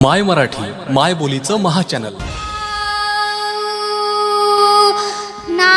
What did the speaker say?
माय मराठी माय बोलीचं महाचॅनल ना